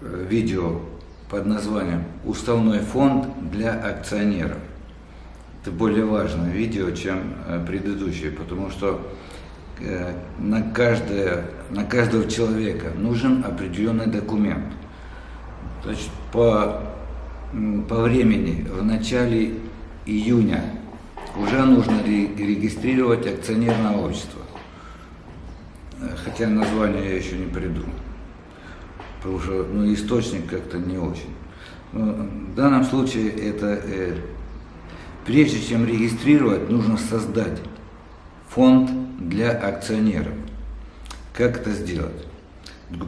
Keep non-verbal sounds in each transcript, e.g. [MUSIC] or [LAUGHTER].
э, видео под названием «Уставной фонд для акционеров». Это более важное видео, чем э, предыдущее, потому что э, на, каждое, на каждого человека нужен определенный документ. Значит, по, по времени в начале июня уже нужно регистрировать акционерное общество. Хотя название я еще не придумал потому что ну, источник как-то не очень. Но в данном случае это, э, прежде чем регистрировать, нужно создать фонд для акционеров. Как это сделать?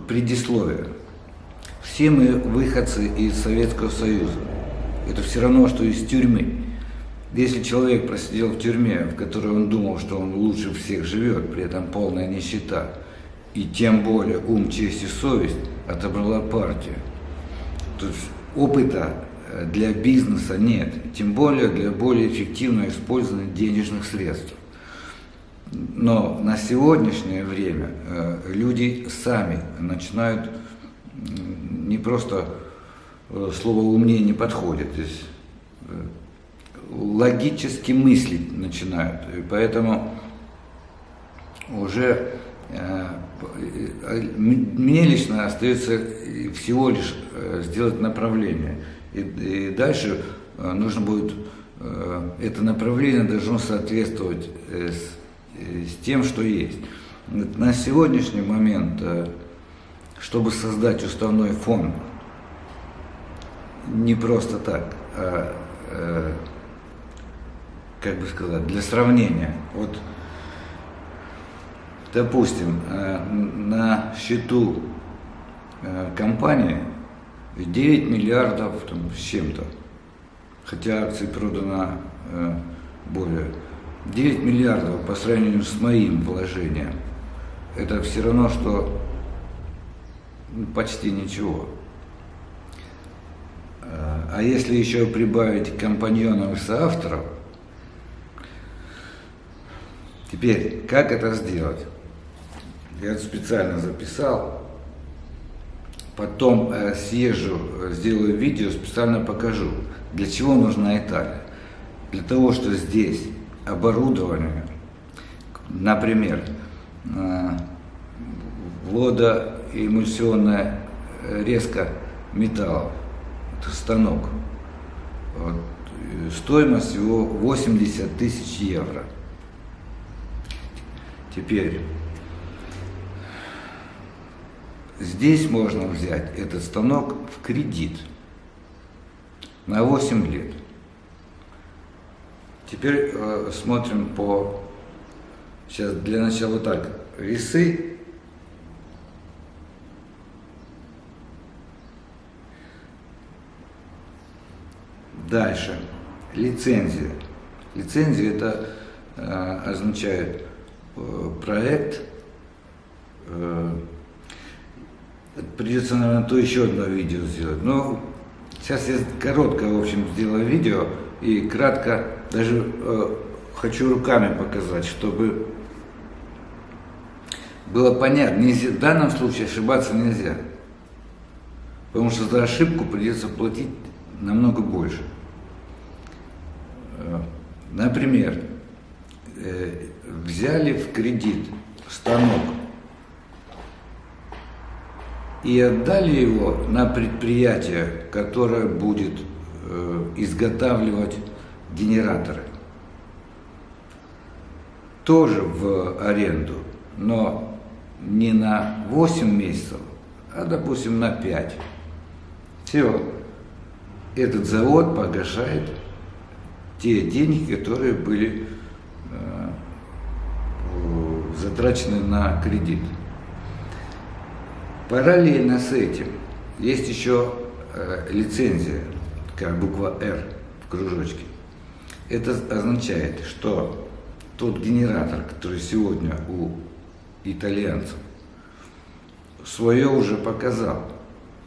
Предисловие. Все мы выходцы из Советского Союза. Это все равно, что из тюрьмы. Если человек просидел в тюрьме, в которой он думал, что он лучше всех живет, при этом полная нищета, и тем более ум, честь и совесть отобрала партия. То есть опыта э, для бизнеса нет, тем более для более эффективного использования денежных средств. Но на сегодняшнее время э, люди сами начинают не просто э, слово умнее не подходит, здесь логически мыслить начинают. И поэтому уже мне лично остается всего лишь э, сделать направление. И, и дальше э, нужно будет, э, это направление должно соответствовать с, с тем, что есть. На сегодняшний момент, чтобы создать уставной фонд, не просто так, а, как бы сказать, для сравнения. Вот допустим, э, на счету э, компании 9 миллиардов там, с чем-то, хотя акций продано э, более 9 миллиардов по сравнению с моим вложением, это все равно, что почти ничего. А если еще прибавить компаньонов и соавторов, теперь как это сделать? Я это специально записал. Потом э, съезжу, сделаю видео, специально покажу, для чего нужна Италия. Для того, что здесь оборудование, например, э, водоэмульсионная резка металлов, это станок, вот, стоимость его 80 тысяч евро. Теперь Здесь можно взять этот станок в кредит на 8 лет. Теперь э, смотрим по... Сейчас для начала так. Весы. Дальше. Лицензия. Лицензия это э, означает э, проект, э, Придется, наверное, то еще одно видео сделать. Но сейчас я короткое, в общем, сделаю видео и кратко даже э, хочу руками показать, чтобы было понятно. Нельзя, в данном случае ошибаться нельзя. Потому что за ошибку придется платить намного больше. Э, например, э, взяли в кредит станок и отдали его на предприятие, которое будет э, изготавливать генераторы. Тоже в аренду, но не на 8 месяцев, а, допустим, на 5. Все. Этот завод погашает те деньги, которые были э, затрачены на кредит. Параллельно с этим есть еще э, лицензия, как буква «Р» в кружочке. Это означает, что тот генератор, который сегодня у итальянцев, свое уже показал,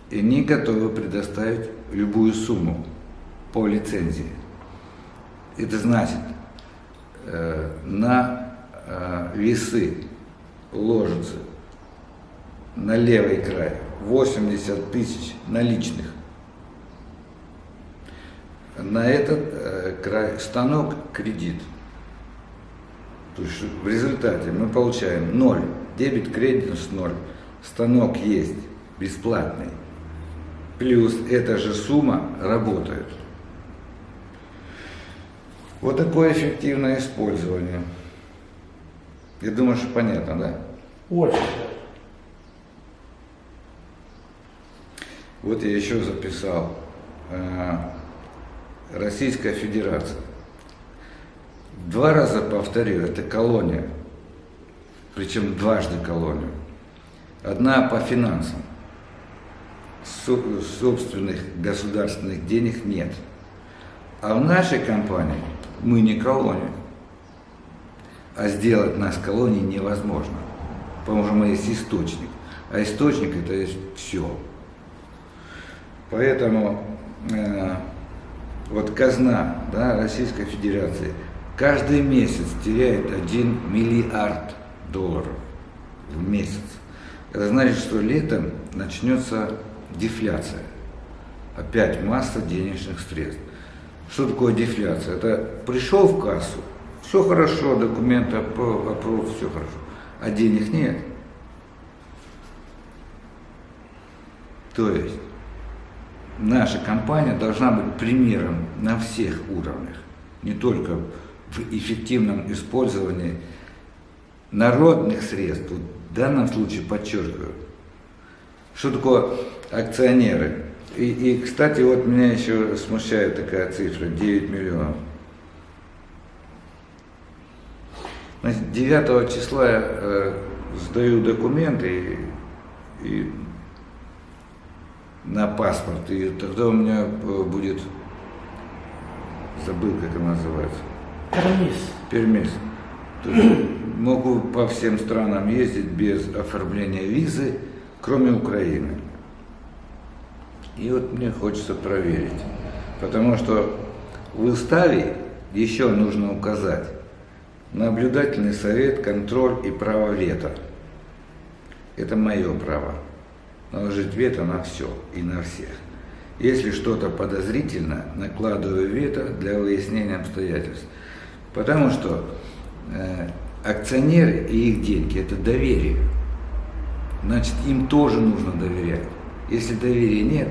и они готовы предоставить любую сумму по лицензии. Это значит, э, на э, весы ложится на левый край 80 тысяч наличных. На этот э, край станок кредит. То есть в результате мы получаем 0. Дебет, кредит с 0. Станок есть бесплатный. Плюс эта же сумма работает. Вот такое эффективное использование. Я думаю, что понятно, да? Очень. Вот я еще записал. Э, Российская Федерация. Два раза повторю, это колония. Причем дважды колония. Одна по финансам. Собственных государственных денег нет. А в нашей компании мы не колония. А сделать нас колонией невозможно. Потому что мы есть источник. А источник это есть все. Поэтому э, вот казна да, Российской Федерации каждый месяц теряет 1 миллиард долларов в месяц. Это значит, что летом начнется дефляция. Опять масса денежных средств. Что такое дефляция? Это пришел в кассу, все хорошо, документы опров, все хорошо, а денег нет. То есть наша компания должна быть примером на всех уровнях, не только в эффективном использовании народных средств. В данном случае подчеркиваю, что такое акционеры. И, и, кстати, вот меня еще смущает такая цифра, 9 миллионов. Значит, 9 числа я э, сдаю документы и, и на паспорт, и тогда у меня э, будет, забыл, как она называется. Пермис. Пермис. То есть [CLEARS THROAT] могу по всем странам ездить без оформления визы, кроме Украины. И вот мне хочется проверить, потому что в уставе еще нужно указать наблюдательный совет, контроль и право вето. Это мое право наложить вето на все и на всех. Если что-то подозрительно, накладываю вето для выяснения обстоятельств. Потому что э, акционеры и их деньги – это доверие. Значит, им тоже нужно доверять. Если доверия нет,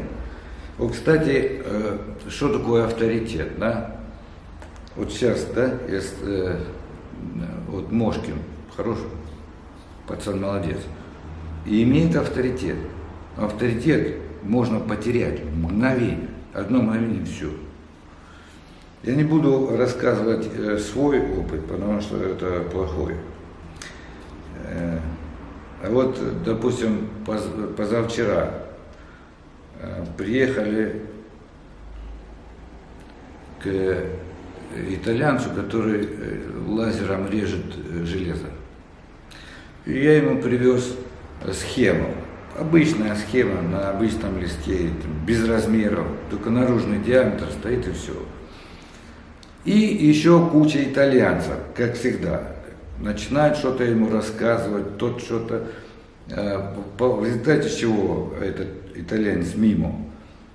вот, кстати, э, что такое авторитет, да? Вот сейчас, да, если, э, вот Мошкин, хороший пацан, молодец, и имеет авторитет авторитет можно потерять в мгновение, одно мгновение все. Я не буду рассказывать э, свой опыт, потому что это плохой. Э, а вот, допустим, позавчера э, приехали к итальянцу, который лазером режет железо. И я ему привез схему Обычная схема на обычном листе, без размеров, только наружный диаметр стоит и все. И еще куча итальянцев, как всегда. Начинают что-то ему рассказывать, тот что-то... Э, в результате чего этот итальянец мимо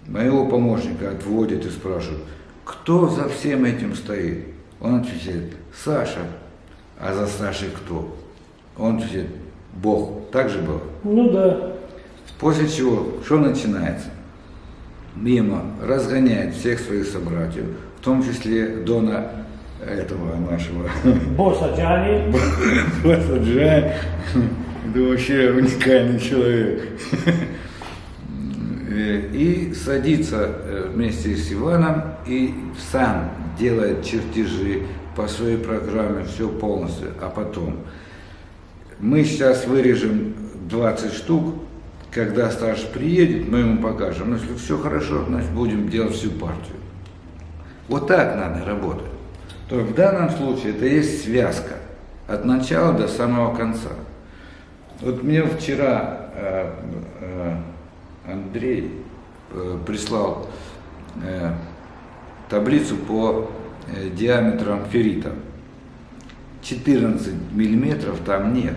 моего помощника отводит и спрашивает, кто за всем этим стоит? Он отвечает, Саша. А за Сашей кто? Он отвечает, Бог. Так же было? Ну да. После чего, что начинается? Мимо разгоняет всех своих собратьев, в том числе Дона этого нашего. [LAUGHS] Босса Джани. Босса Джани. Это вообще уникальный человек. И садится э, вместе с Иваном и сам делает чертежи по своей программе, все полностью. А потом мы сейчас вырежем 20 штук, когда старший приедет, мы ему покажем. Но если все хорошо, значит будем делать всю партию. Вот так надо работать. То в данном случае это есть связка от начала до самого конца. Вот мне вчера э, э, Андрей э, прислал э, таблицу по э, диаметрам феррита. 14 миллиметров там нет.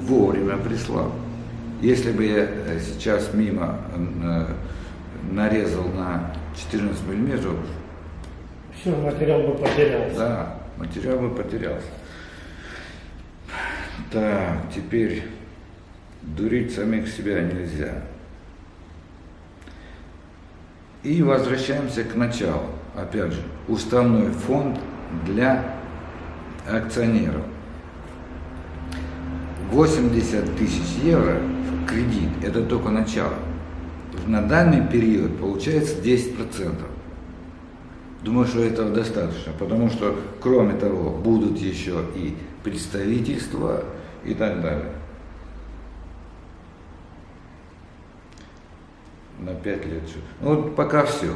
Вовремя прислал. Если бы я э, сейчас мимо э, нарезал на 14 миллиметров, Все, материал бы потерялся. да, материал бы потерялся. Так, теперь дурить самих себя нельзя. И возвращаемся к началу. Опять же, уставной фонд для акционеров. 80 тысяч евро кредит – это только начало. На данный период получается 10%. Думаю, что этого достаточно, потому что, кроме того, будут еще и представительства и так далее. На 5 лет. Ну, вот пока все.